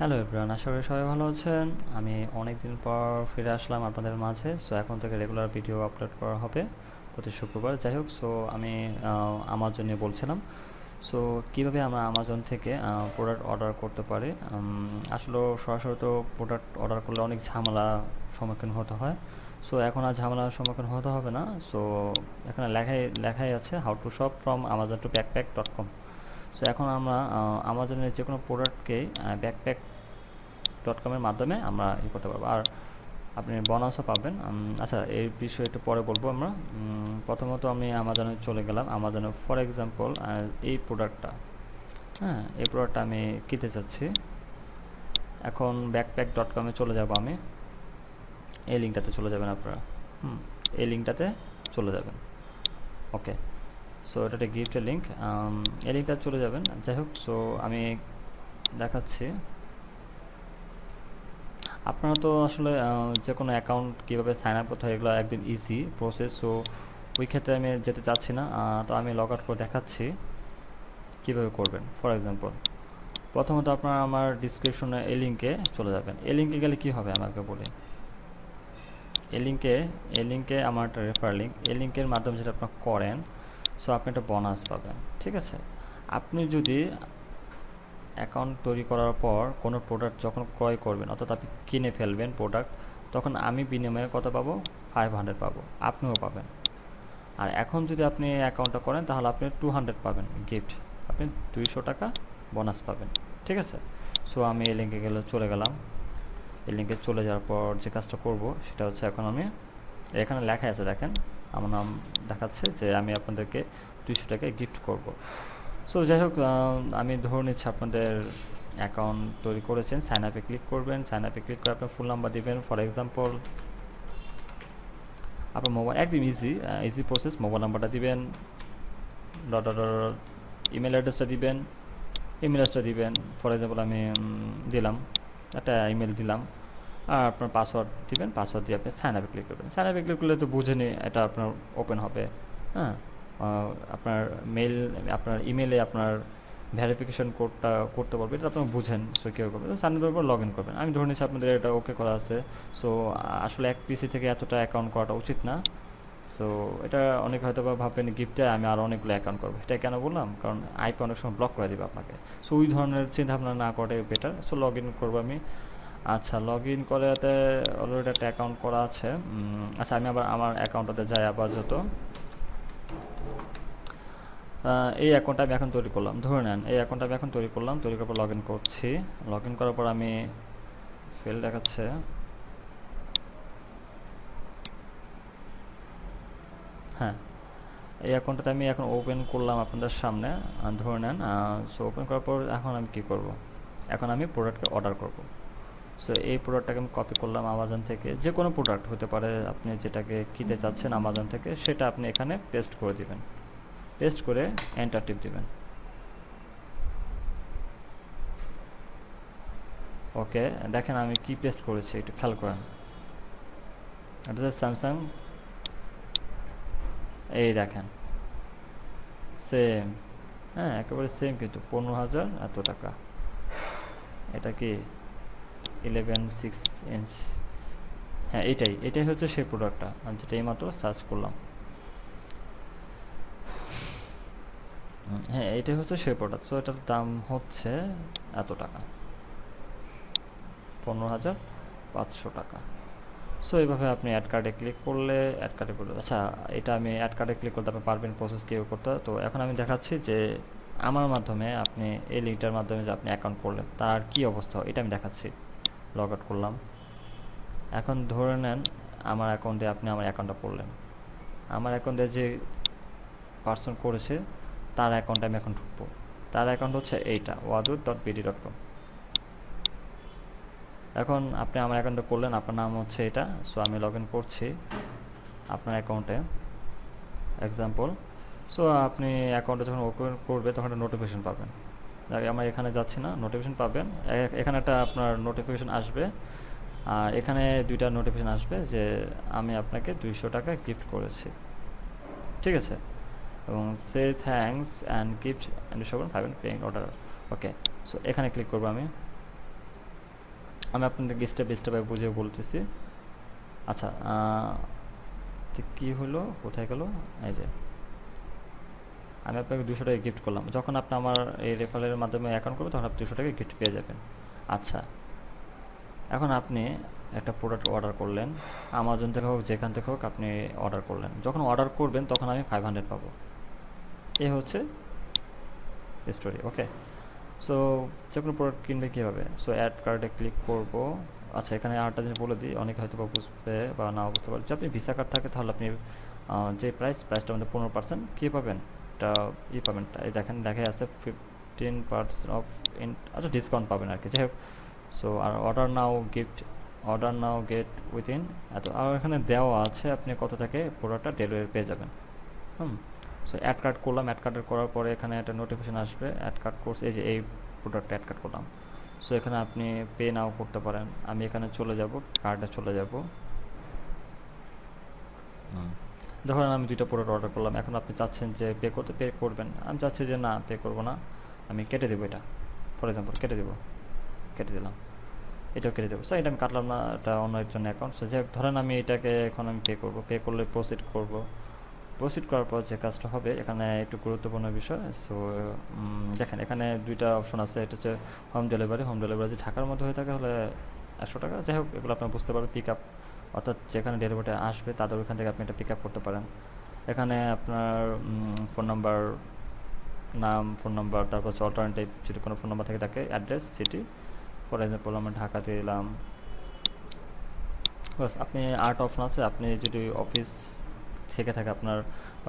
Hello everyone আশা করি সবাই ভালো আছেন। আমি অনেক দিন পর ফিরে আসলাম আপনাদের মাঝে। সো এখন থেকে রেগুলার ভিডিও আপলোড করা হবে প্রতি শুক্রবার। যাই হোক সো আমি আমাজন নিয়ে বলছিলাম। সো কীভাবে আমরা আমাজন থেকে প্রোডাক্ট অর্ডার করতে পারি? আসলে সরাসরি তো প্রোডাক্ট অর্ডার করলে অনেক ঝামেলা সম্মুখীন হতে হয়। সো এখন আর ঝামেলার সম্মুখীন হতে হবে না। সো এখানে লেখাই লেখাই আছে how to shop from Amazon to pack pack dot com so এখন আমরা আমাজনের যে কোনো প্রোডাক্টকেই ব্যাকপ্যাক ডট কমের মাধ্যমে আমরা ই করতে পারব। আর আপনি বোনাসও পাবেন। আচ্ছা এই বিষয়ে একটু পরে বলব আমরা। প্রথমত আমি আমাজনে চলে গেলাম। আমাজনে ফর এক্সাম্পল এই প্রোডাক্টটা হ্যাঁ এই প্রোডাক্টটা আমি কিনতে চাচ্ছি। এখন ব্যাকপ্যাক ডট কমে চলে যাব আমি। এই লিঙ্কটাতে চলে যাবেন আপনারা। হুম, এই লিঙ্কটাতে চলে যাবেন। ওকে সো এটা একটা গিফটের লিঙ্ক এই লিঙ্কটা চলে যাবেন। যাই হোক সো আমি দেখাচ্ছি। আপনারা তো আসলে যে কোনো অ্যাকাউন্ট কীভাবে সাইন আপ করতে হয়, এগুলো একদম ইজি প্রসেস সো ওই ক্ষেত্রে আমি যেতে চাচ্ছি না। তো আমি লগ আউট করে দেখাচ্ছি কীভাবে করবেন। ফর এক্সাম্পল প্রথমত আপনারা আমার ডিসক্রিপশনে এই লিঙ্কে চলে যাবেন। এই লিঙ্কে গেলে কি হবে? আমাকে বলি। এই লিঙ্কে এই লিঙ্কে আমার একটা রেফার লিঙ্ক এই লিঙ্কের মাধ্যমে যেটা আপনারা করেন সো আপনি একটা বোনাস পাবেন, ঠিক আছে? আপনি যদি অ্যাকাউন্ট তৈরি করার পর কোনো প্রোডাক্ট যখন ক্রয় করবেন, অর্থাৎ আপনি কিনে ফেলবেন প্রোডাক্ট তখন আমি বিনিময়ে কত পাবো? ফাইভ হান্ড্রেড পাবো। আপনিও পাবেন। আর এখন যদি আপনি অ্যাকাউন্টটা করেন, তাহলে আপনি টু হান্ড্রেড পাবেন গিফট আপনি দুইশো টাকা বোনাস পাবেন, ঠিক আছে? সো আমি এই লিঙ্কে গেলে চলে গেলাম। এই লিঙ্কে চলে যাওয়ার পর যে কাজটা করব, সেটা হচ্ছে এখন আমি, এখানে লেখা আছে দেখেন আমার নাম দেখাচ্ছে যে আমি আপনাদেরকে দুইশো টাকায় গিফট করব। সো যাই হোক আমি ধরে নিচ্ছি আপনাদের অ্যাকাউন্ট তৈরি করেছেন। সাইন আপে ক্লিক করবেন। সাইন আপে ক্লিক করে আপনার ফুল নাম্বার দিবেন। ফর এক্সাম্পল আপনার মোবাইল একদম ইজি ইজি প্রসেস মোবাইল নাম্বারটা দিবেন। ইমেল অ্যাড্রেসটা দিবেন। ইমেল অ্যাড্রেসটা দিবেন। ফর এক্সাম্পল আমি দিলাম। একটা ইমেল দিলাম। আপনার পাসওয়ার্ড দিবেন পাসওয়ার্ড দিয়ে আপনি সাইন আপে ক্লিক করবেন। সাইন আপে ক্লিক করলে তো বুঝেনি এটা আপনার ওপেন হবে। হ্যাঁ? আপনার মেল আপনার ইমেলে আপনার ভ্যারিফিকেশন কোডটা করতে পারবে, এটা আপনারা বুঝেন। সো কীভাবে করবেন সামনে পর লগ ইন করবেন। আমি ধরে নিচ্ছি আপনাদের এটা ওকে করা আছে। সো আসলে এক পিসি থেকে এতটা অ্যাকাউন্ট করাটা উচিত না। সো এটা অনেক হয়তো বা ভাববেন গিফটে আমি আরও অনেকগুলো অ্যাকাউন্ট করব। এটা কেন বললাম? কারণ আইপি অনেক সময় ব্লক করে দেবে আপনাকে। সো ওই ধরনের চিন্তাভাবনা না করে বেটার সো লগ ইন করব আমি। আচ্ছা লগ ইন করাতে অলরেডি একটা অ্যাকাউন্ট করা আছে। আচ্ছা আমি আবার আমার অ্যাকাউন্টটাতে যাই আবার যত এই অ্যাকাউন্টটা আমি এখন তৈরি করলাম। ধরে নেন, এই অ্যাকাউন্টটা আমি এখন তৈরি করলাম, তৈরি করার পর লগ ইন করছি। লগ ইন করার পর আমি ফেল দেখাচ্ছে। হ্যাঁ এই অ্যাকাউন্টটা আমি এখন ওপেন করলাম আপনাদের সামনে। ধরে নেন সো ওপেন করার পর এখন আমি কি করব? এখন আমি প্রোডাক্টকে অর্ডার করব। সো এই প্রোডাক্টটাকে আমি কপি করলাম আমাজন থেকে। যে কোনো প্রোডাক্ট হতে পারে, আপনি যেটাকে কিনতে চাচ্ছেন আমাজন থেকে, সেটা আপনি এখানে পেস্ট করে দিবেন। পেস্ট করে এন্টার টিপ দিবেন। ওকে দেখেন আমি কি পেস্ট করেছি, একটু খেয়াল করেন। এটা স্যামসাং এই দেখেন। সেম হ্যাঁ একেবারে সেম কিন্তু, পনেরো হাজার এত টাকা। এটা কি ইলেভেন সিক্স ইঞ্চ হ্যাঁ এটাই এটাই হচ্ছে সেই প্রোডাক্টটা আমি যেটা এইমাত্র সার্চ করলাম। হ্যাঁ এটাই হচ্ছে সেই প্রোডাক্ট সো এটার দাম হচ্ছে এত টাকা। পনেরো হাজার পাঁচশো টাকা। সো এইভাবে আপনি অ্যাড কার্ডে ক্লিক করলে অ্যাড কার্ডে করলে আচ্ছা এটা আমি অ্যাড কার্ডে ক্লিক করতে আপনি পারবেন প্রসেস কেউ করতে। তো এখন আমি দেখাচ্ছি যে আমার মাধ্যমে আপনি এই লিঙ্কটার মাধ্যমে যে আপনি অ্যাকাউন্ট করলেন, তার কি অবস্থা, এটা আমি দেখাচ্ছি। লগ আউট করলাম। এখন ধরে নেন আমার অ্যাকাউন্টে আপনি আমার অ্যাকাউন্টটা করলেন আমার অ্যাকাউন্টে যে পার্সন করেছে, তার অ্যাকাউন্টে আমি এখন ঢুকবো। তার অ্যাকাউন্ট হচ্ছে এইটা ওয়াদুর ডট বিডি ডট কম এখন আপনি আমার অ্যাকাউন্টে করলেন, আপনার নাম হচ্ছে এটা। সো আমি লগ ইন করছি আপনার অ্যাকাউন্টে এক্সাম্পল সো আপনি অ্যাকাউন্টে যখন ওপেন করবে, তখন একটা নোটিফিকেশান পাবেন। আমার এখানে যাচ্ছি না নোটিফিকেশন পাবেন। এখানে একটা আপনার নোটিফিকেশন আসবে। আর এখানে দুইটা নোটিফিকেশন আসবে যে আমি আপনাকে দুইশো টাকা গিফট করেছি। ঠিক আছে? এবং সে thanks and gift and seven five and order okay so এখানে ক্লিক করব আমি। আমি আপনাদেরকে স্টেপ স্টেপে বুঝে বলতেছি। আচ্ছা ঠিক কী হলো? কোথায় গেল? এই যে। আমি আপনাকে দুশো টাকা গিফট করলাম। যখন আপনি আমার এই রেফারেলের মাধ্যমে অ্যাকাউন্ট করবেন, তখন আপনি দুশো টাকা গিফট পেয়ে যাবেন। আচ্ছা এখন আপনি একটা প্রোডাক্ট অর্ডার করলেন আমাজন থেকে হোক, যেখান থেকে হোক আপনি অর্ডার করলেন। যখন অর্ডার করবেন, তখন আমি ফাইভ হান্ড্রেড পাবো। এ হচ্ছে স্টোরি ওকে সো যে কোনো প্রোডাক্ট কিনবে কীভাবে? সো অ্যাড কার্ডে ক্লিক করব। আচ্ছা এখানে আরেকটা জিনিস বলে দিই, অনেকে হয়তো বা বুঝবে বা না বুঝতে পারে যদি আপনি ভিসা কার্ড থাকে, তাহলে আপনি যে প্রাইস প্রাইসটা আমাদের পনেরো পার্সেন্ট কী পাবেন? একটা ই পাবেন, এই দেখেন দেখাই আছে ফিফটিন পার্সেন্ট অফ ইন আচ্ছা ডিসকাউন্ট পাবেন আর কি, যাই হোক। সো আর order now gift order now get within এত, আর এখানে দেওয়া আছে আপনি কত থেকে প্রোডাক্টটা ডেলিভারি পেয়ে যাবেন। হুম সো অ্যাড কার্ড করলাম অ্যাড কার্ডের করার পরে এখানে একটা নোটিফিকেশান আসবে অ্যাড কার্ড কোর্স এই যে, এই প্রোডাক্টটা অ্যাড কার্ড করলাম। সো এখানে আপনি পে নাও করতে পারেন। আমি এখানে চলে যাব কার্ডে চলে যাব। ধরেন আমি দুইটা প্রোডাক্ট অর্ডার করলাম, এখন আপনি চাচ্ছেন যে পে করতে পে করবেন। আমি চাচ্ছি যে না পে করব না। আমি কেটে দেবো এটা। ফর এক্সাম্পল কেটে দেবো। কেটে দিলাম। এটাও কেটে দেবো। স্যার এটা আমি কাটলাম না, এটা অন্য একজন অ্যাকাউন্ট যাই ধরেন আমি এটাকে এখন আমি পে করব। পে করলে প্রসিড করব। প্রসিড করার পর যে কাজটা হবে, এখানে একটু গুরুত্বপূর্ণ বিষয়। সো দেখেন, এখানে দুইটা অপশন আছে। এটা হচ্ছে হোম ডেলিভারি হোম ডেলিভারি যদি ঢাকার মধ্যে হয়ে থাকে হলে একশো টাকা। যাই হোক, এগুলো আপনার বুঝতে পারবেন। পিক আপ অর্থাৎ যেখানে ডেলিভারিটা আসবে তাদের ওইখান থেকে আপনি এটা পিক আপ করতে পারেন। এখানে আপনার ফোন নাম্বার নাম ফোন নাম্বার তারপর হচ্ছে অল্টারনেটিভ যদি কোনো ফোন নাম্বার থাকে তাকে অ্যাড্রেস সিটি ফর এক্সাম্পল আমরা ঢাকাতে এলাম। বাস, আপনি আর্ট অপশন আছে, আপনি যদি অফিস থেকে থাকে আপনার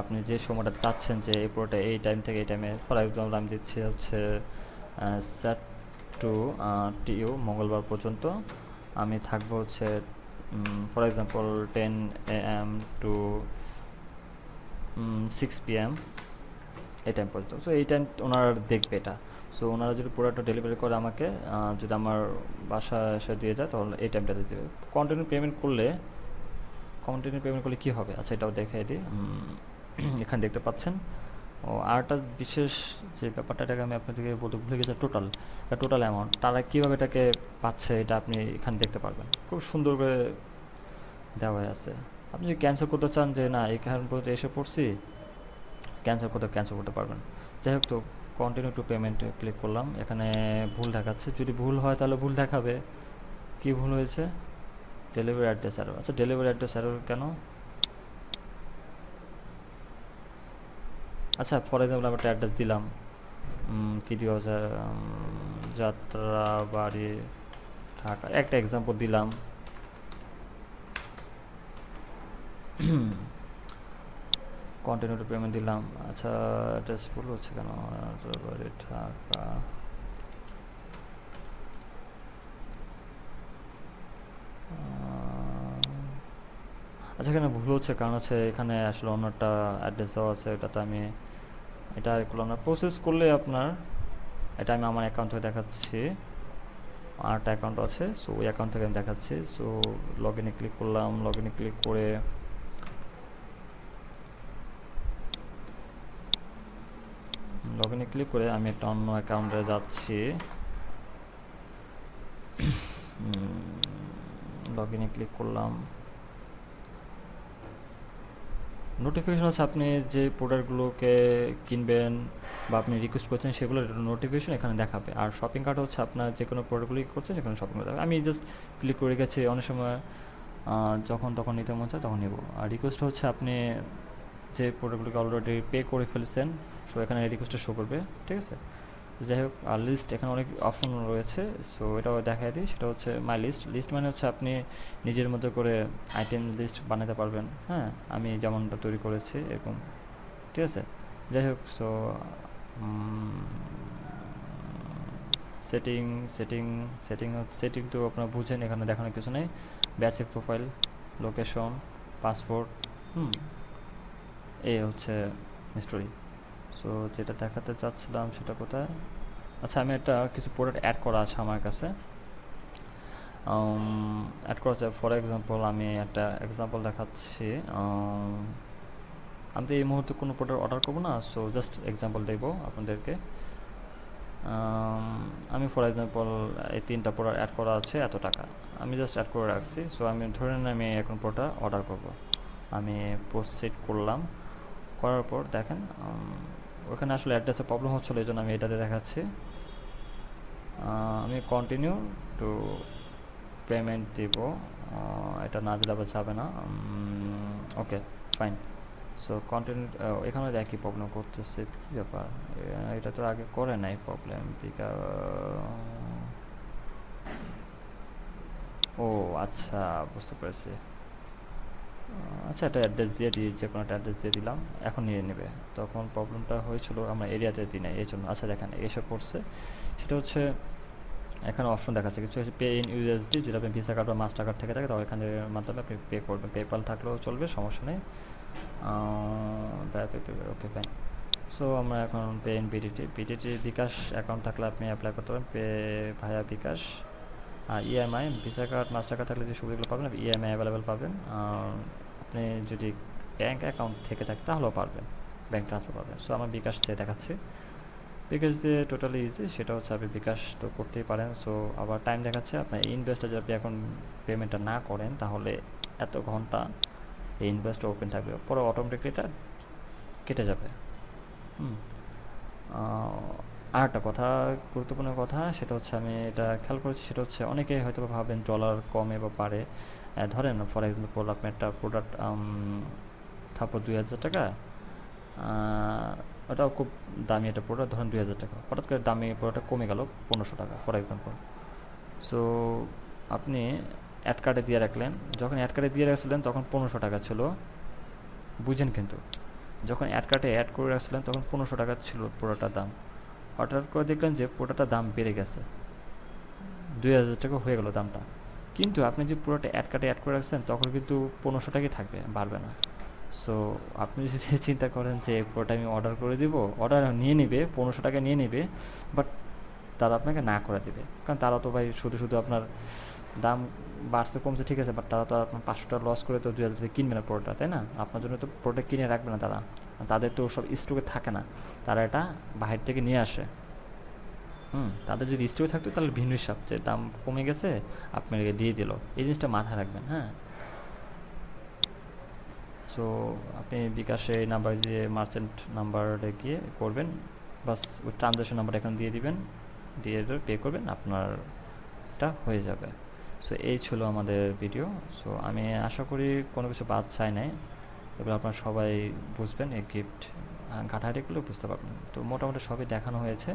আপনি যে সময়টা চাচ্ছেন যে এই পুরোটা এই টাইম থেকে এই টাইমে ফর এক্সাম্পল আমি দিচ্ছি হচ্ছে স্যাট টু টিইউ মঙ্গলবার পর্যন্ত, আমি থাকব হচ্ছে for example ten A M to six P M এই টাইম পর্যন্ত। সো এই টাইম ওনারা দেখবে এটা। সো ওনারা যদি প্রোডাক্টটা ডেলিভারি করে আমাকে যদি আমার বাসা এসে দিয়ে যায়, তাহলে এই টাইমটাতে দেবে। কন্টিনিউ পেমেন্ট করলে কন্টিনিউ পেমেন্ট করলে কী হবে? আচ্ছা এটাও দেখাই দিই। এখানে দেখতে পাচ্ছেন। ও আরেকটা বিশেষ যে ব্যাপারটা, এটাকে আমি আপনাদেরকে বলতে ভুলে গেছি টোটাল টোটাল অ্যামাউন্ট তারা কীভাবে এটাকে পাচ্ছে, এটা আপনি এখানে দেখতে পারবেন। খুব সুন্দর করে দেওয়া আছে। আপনি যদি ক্যান্সেল করতে চান যে, না এখান পর্যন্ত এসে পড়ছি ক্যান্সেল করতে ক্যান্সেল করতে পারবেন। যাই হোক, তো কন্টিনিউ টু পেমেন্ট ক্লিক করলাম। এখানে ভুল দেখাচ্ছে। যদি ভুল হয়, তাহলে ভুল দেখাবে। কি ভুল হয়েছে? ডেলিভারি অ্যাড্রেস অ্যারো আচ্ছা ডেলিভারি অ্যাড্রেস অ্যারো কেন? আচ্ছা ফর এক্সাম্পল আমি একটা অ্যাড্রেস দিলাম। কী দিব যাত্রা বাড়ি ঢাকা। একটা এক্সাম্পল দিলাম। কন্টিনিউ পেমেন্ট দিলাম। আচ্ছা অ্যাড্রেস ভুল হচ্ছে কেন? বাড়ি ঢাকা। আচ্ছা এখানে ভুল হচ্ছে, কারণ হচ্ছে এখানে আসলে অন্যটা অ্যাড্রেস দেওয়া আছে এটাতে আমি এটা করলাম না প্রসেস করলে আপনার, এটা আমি আমার অ্যাকাউন্ট থেকে দেখাচ্ছি। আরেকটা অ্যাকাউন্ট আছে সো ওই অ্যাকাউন্ট থেকে আমি দেখাচ্ছি। সো লগ ইনে ক্লিক করলাম লগ ইনে ক্লিক করে লগ ইনে ক্লিক করে আমি একটা অন্য অ্যাকাউন্টে যাচ্ছি। লগ ইনে ক্লিক করলাম। নোটিফিকেশন হচ্ছে আপনি যে প্রোডাক্টগুলোকে কিনবেন বা আপনি রিকোয়েস্ট করছেন, সেগুলোর নোটিফিকেশন এখানে দেখাবে। আর শপিং কার্ট হচ্ছে আপনার যে কোনো প্রোডাক্টগুলো করছেন এখানে শপিং কার্ট আমি জাস্ট ক্লিক করে গেছি, অনেক সময় যখন তখন নিতে মন চায় তখন নেব। আর রিকোয়েস্ট হচ্ছে আপনি যে প্রোডাক্টগুলোকে অলরেডি পে করে ফেলেছেন সো এখানে রিকোয়েস্টটা শো করবে, ঠিক আছে? যাই হোক, আর লিস্ট এখানে অনেক অপশন রয়েছে সো এটাও দেখাই দিই, সেটা হচ্ছে মাই লিস্ট লিস্ট মানে হচ্ছে আপনি নিজের মতো করে আইটেম লিস্ট বানাতে পারবেন হ্যাঁ? আমি যেমনটা তৈরি করেছি, এরকম। ঠিক আছে? যাই হোক so setting setting setting setting তো আপনারা বুঝেন, এখানে দেখানোর কিছু নেই। বেসিক প্রোফাইল লোকেশন পাসপোর্ট হুম? এই হচ্ছে স্টোরি সো যেটা দেখাতে চাচ্ছিলাম সেটা কোথায়? আচ্ছা আমি একটা কিছু প্রোডাক্ট অ্যাড করা আছে আমার কাছে। অ্যাড করা আছে ফর এক্সাম্পল আমি একটা এক্সাম্পল দেখাচ্ছি। আমি তো এই মুহূর্তে কোনো প্রোডাক্ট অর্ডার করব না সো জাস্ট এক্সাম্পল দেবো আপনাদেরকে। আমি ফর এক্সাম্পল এই তিনটা প্রোডাক্ট অ্যাড করা আছে, এত টাকা। আমি জাস্ট অ্যাড করে রাখছি সো আমি ধরে নিন আমি এখন প্রোডাক্ট অর্ডার করব। আমি প্রসিড করলাম, করার পর দেখেন ওখানে আসলে অ্যাড্রেসে প্রবলেম হচ্ছিল এই জন্য আমি এটাতে দেখাচ্ছি। আমি কন্টিনিউ টু পেমেন্ট দিব। এটা না দিলে আবার যাবে না। ওকে ফাইন সো কন্টিনিউ এখানে একই প্রবলেম করতেছে, কী ব্যাপার? এটা তো আগে করে নাই প্রবলেম ও আচ্ছা বুঝতে পেরেছি। আচ্ছা একটা অ্যাড্রেস দিয়ে দিই যে কোনো একটা অ্যাড্রেস দিয়ে দিলাম, এখন নিয়ে নেবে। তখন প্রবলেমটা হয়েছিল, আমরা এরিয়াতে দিই না এই জন্য। আচ্ছা দেখেন এসব করছে সেটা হচ্ছে, এখানে অপশন দেখাচ্ছে। কিছু হচ্ছে পে ইন ইউএসডি যদি আপনি ভিসা কার্ড বা মাস্টার কার্ড থেকে থাকে, তাহলে এখানের মাধ্যমে আপনি পে করবেন। পেপাল থাকলেও চলবে, সমস্যা নেই। ওকে ফাইন সো আমরা এখন pay in BDT BDT bKash account থাকলে আপনি অ্যাপ্লাই করতে পারেন। Pay via bKash. EMI Visa card Mastercard থাকলে যে সুবিধাগুলো পাবেন ইএমআই অ্যাভেলেবেল পাবেন। আর আপনি যদি ব্যাঙ্ক অ্যাকাউন্ট থেকে থাকে, তাহলেও পারবেন। ব্যাঙ্ক ট্রান্সফার পাবেন। সো আমার বিকাশ দিয়ে দেখাচ্ছি। বিকাশ দিয়ে টোটালি ইজি সেটা হচ্ছে আপনি বিকাশ তো করতেই পারেন। সো আবার টাইম দেখাচ্ছে, আপনার ইনভেস্টটা যদি আপনি এখন পেমেন্টটা না করেন, তাহলে এত ঘণ্টা এই ইনভেস্টটা ওপেন থাকবে। পরে অটোমেটিকলি এটা কেটে যাবে। হুম। আর একটা কথা, গুরুত্বপূর্ণ কথা, সেটা হচ্ছে আমি এটা খেয়াল করেছি, সেটা হচ্ছে অনেকে হয়তো ভাবেন ডলার কমে বা পারে ধরেন ফর এক্সাম্পল আপনি একটা প্রোডাক্ট থাপো দুই হাজার টাকা ওটাও খুব দামি একটা প্রোডাক্ট ধরেন দুই হাজার টাকা। হঠাৎ করে দামি প্রোডাক্টটা কমে গেল পনেরোশো টাকা ফর এক্সাম্পল সো আপনি অ্যাড কার্ডে দিয়ে রাখলেন, যখন অ্যাড কার্ডে দিয়ে রাখছিলেন তখন পনেরোশো টাকা ছিল। বুঝেন কিন্তু, যখন অ্যাড কার্ডে অ্যাড করে রাখছিলেন তখন পনেরোশো টাকা ছিল প্রোডাক্টটার দাম। হঠাৎ করে দেখলেন যে প্রোডাক্টটার দাম বেড়ে গেছে। দুই হাজার টাকা হয়ে গেল দামটা। কিন্তু আপনি যে পুরোটা অ্যাড কার্ডে অ্যাড করে রাখছেন, তখন কিন্তু পনেরোশো টাকাই থাকবে, বাড়বে না। সো আপনি যদি চিন্তা করেন যে পুরোটা আমি অর্ডার করে দিব অর্ডার নিয়ে নেবে, পনেরোশো টাকা নিয়ে নেবে বাট তারা আপনাকে না করে দেবে। কারণ তারা তো ভাই শুধু শুধু আপনার দাম বাড়ছে, কমছে, ঠিক আছে বাট তারা তো আপনার পাঁচশো টাকা লস করে তো দুই হাজার কিনবে না পুরোটা, তাই না? আপনার জন্য তো প্রোডাক্ট কিনে রাখবে না তারা। তাদের তো সব স্টকে থাকে না। তারা এটা বাহির থেকে নিয়ে আসে। হুম, তাদের যদি স্টকে থাকতো তাহলে ভিন্ন হিসাব যে দাম কমে গেছে, আপনাকে দিয়ে দিল। এই জিনিসটা মাথায় রাখবেন হ্যাঁ? সো আপনি বিকাশে এই নাম্বার দিয়ে মার্চেন্ট নাম্বারে গিয়ে করবেন। বাস ওই ট্রানজ্যাকশন নাম্বার এখানে দিয়ে দিবেন। দিয়ে পে করবেন, আপনারটা হয়ে যাবে। সো এই ছিল আমাদের ভিডিও সো আমি আশা করি কোনো কিছু বাদ চাই নাই। এগুলো আপনারা সবাই বুঝবেন এই গিফট ঘাটাঘাটিগুলো বুঝতে পারবেন। তো মোটামুটি সবই দেখানো হয়েছে।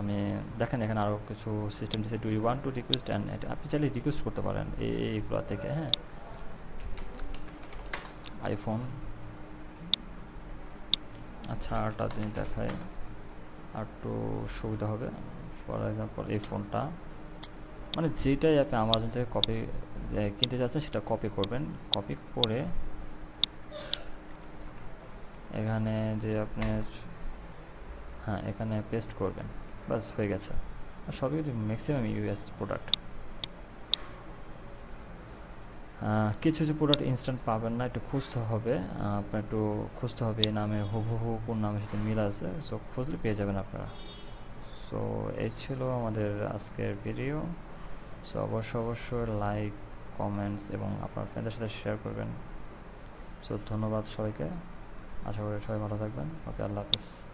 আমি দেখেন এখানে আরও কিছু সিস্টেম দিচ্ছে do you want to request and আপনি চাইলে রিকোয়েস্ট করতে পারেন এইগুলো থেকে হ্যাঁ? আইফোন আচ্ছা আরটা জিনিস দেখায় আর একটু সুবিধা হবে। ফর এক্সাম্পল এই ফোনটা মানে যেটাই আপনি আমাজন থেকে কপি কিনতে যাচ্ছেন সেটা কপি করবেন। কপি করে এখানে যে আপনি হ্যাঁ এখানে পেস্ট করবেন। বাস হয়ে গেছে। আর সবই কিন্তু ম্যাক্সিমাম ইউএস প্রোডাক্ট কিছু কিছু প্রোডাক্ট ইনস্ট্যান্ট পাবেন না, একটু খুঁজতে হবে। আপনার একটু খুঁজতে হবে এই নামে, হুবহু কোন নামের সাথে মিল আছে। সো খুঁজলে পেয়ে যাবেন আপনারা। সো এই ছিল আমাদের আজকের ভিডিও সো অবশ্যই অবশ্যই লাইক কমেন্টস এবং আপনার ফ্রেন্ডের সাথে শেয়ার করবেন। সো ধন্যবাদ সবাইকে। আশা করি সবাই ভালো থাকবেন। ওকে, আল্লাহ হাফিজ।